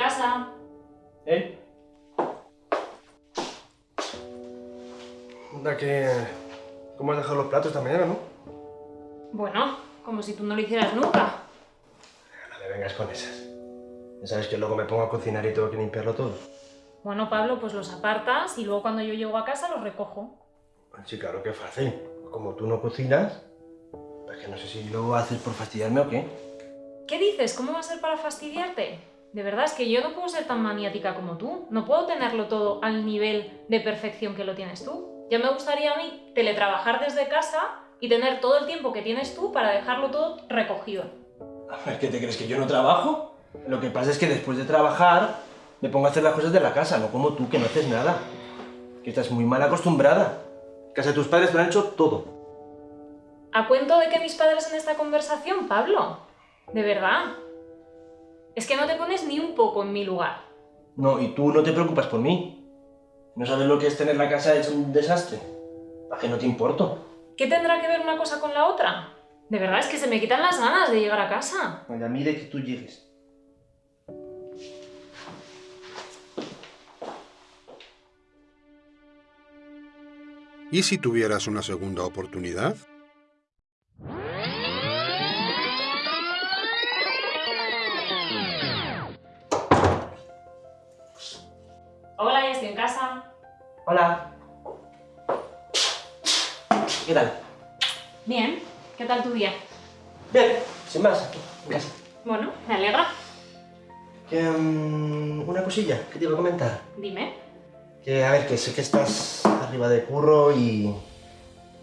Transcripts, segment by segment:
casa. ¿Eh? Anda que... ¿Cómo has dejado los platos esta mañana, no? Bueno, como si tú no lo hicieras nunca. No me vengas con esas. Ya sabes que luego me pongo a cocinar y tengo que limpiarlo todo. Bueno, Pablo, pues los apartas y luego cuando yo llego a casa los recojo. Sí, claro que fácil. Como tú no cocinas, pues que no sé si lo haces por fastidiarme o qué. ¿Qué dices? ¿Cómo va a ser para fastidiarte? De verdad, es que yo no puedo ser tan maniática como tú. No puedo tenerlo todo al nivel de perfección que lo tienes tú. Ya me gustaría a mí teletrabajar desde casa y tener todo el tiempo que tienes tú para dejarlo todo recogido. ¿Qué te crees que yo no trabajo? Lo que pasa es que después de trabajar me pongo a hacer las cosas de la casa, no como tú, que no haces nada. Que estás muy mal acostumbrada. Casa de tus padres lo han hecho todo. ¿A cuento de que mis padres en esta conversación, Pablo? ¿De verdad? Es que no te pones ni un poco en mi lugar. No, y tú no te preocupas por mí. ¿No sabes lo que es tener la casa hecha un desastre? ¿Para qué no te importo? ¿Qué tendrá que ver una cosa con la otra? De verdad es que se me quitan las ganas de llegar a casa. Vaya, mire que tú llegues. ¿Y si tuvieras una segunda oportunidad? En casa. Hola. ¿Qué tal? Bien, ¿qué tal tu día? Bien, sin más, aquí, en casa. Bueno, me alegra. Que, mm, una cosilla que te iba a comentar. Dime. Que, a ver, que sé que estás arriba de curro y...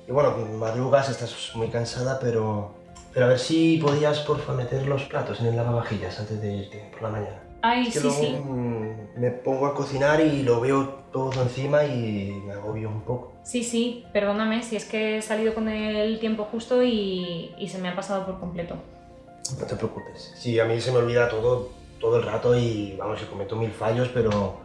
Y bueno, madrugas, estás muy cansada, pero... Pero a ver si podías, porfa, meter los platos en el lavavajillas antes de irte por la mañana. Ay, Es que sí, luego, sí. mm, me pongo a cocinar y lo veo todo encima y me agobio un poco. Sí, sí, perdóname si es que he salido con el tiempo justo y, y se me ha pasado por completo. No te preocupes. Sí, a mí se me olvida todo, todo el rato y vamos, que cometo mil fallos, pero,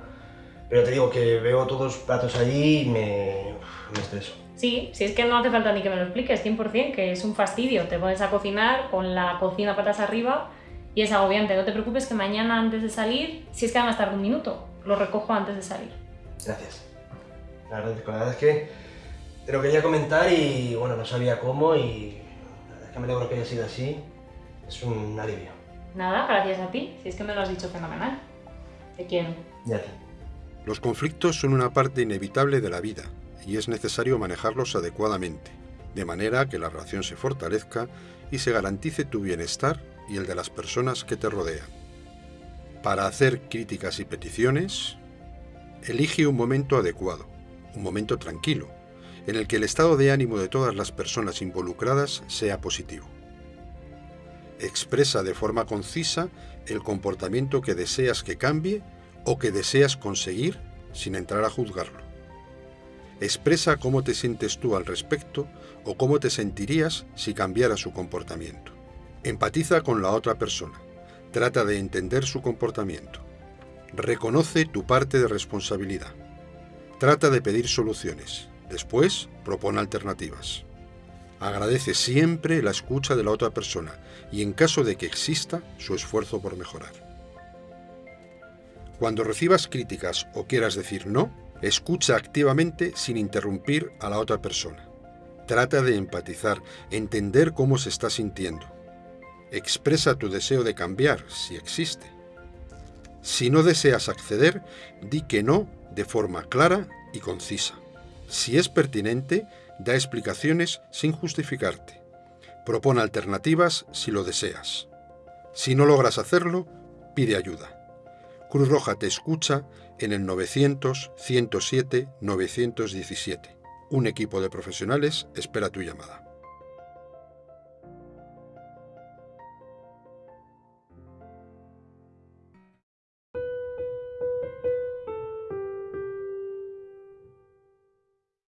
pero te digo que veo todos los platos allí y me, me estreso. Sí, si es que no hace falta ni que me lo expliques, 100%, que es un fastidio. Te pones a cocinar con la cocina patas arriba y es agobiante. No te preocupes que mañana antes de salir, si es que además tarda un minuto, lo recojo antes de salir. Gracias. La verdad, la verdad es que te lo quería comentar y bueno, no sabía cómo y la verdad es que me alegro que haya sido así. Es un alivio. Nada, gracias a ti, si es que me lo has dicho fenomenal. Te quiero. Y a ti. Los conflictos son una parte inevitable de la vida y es necesario manejarlos adecuadamente, de manera que la relación se fortalezca y se garantice tu bienestar y el de las personas que te rodean. Para hacer críticas y peticiones, elige un momento adecuado, un momento tranquilo, en el que el estado de ánimo de todas las personas involucradas sea positivo. Expresa de forma concisa el comportamiento que deseas que cambie o que deseas conseguir sin entrar a juzgarlo. Expresa cómo te sientes tú al respecto o cómo te sentirías si cambiara su comportamiento. Empatiza con la otra persona. Trata de entender su comportamiento. Reconoce tu parte de responsabilidad. Trata de pedir soluciones. Después, propone alternativas. Agradece siempre la escucha de la otra persona y en caso de que exista, su esfuerzo por mejorar. Cuando recibas críticas o quieras decir no, escucha activamente sin interrumpir a la otra persona. Trata de empatizar, entender cómo se está sintiendo. Expresa tu deseo de cambiar, si existe. Si no deseas acceder, di que no de forma clara y concisa. Si es pertinente, da explicaciones sin justificarte. Propone alternativas si lo deseas. Si no logras hacerlo, pide ayuda. Cruz Roja te escucha en el 900-107-917. Un equipo de profesionales espera tu llamada.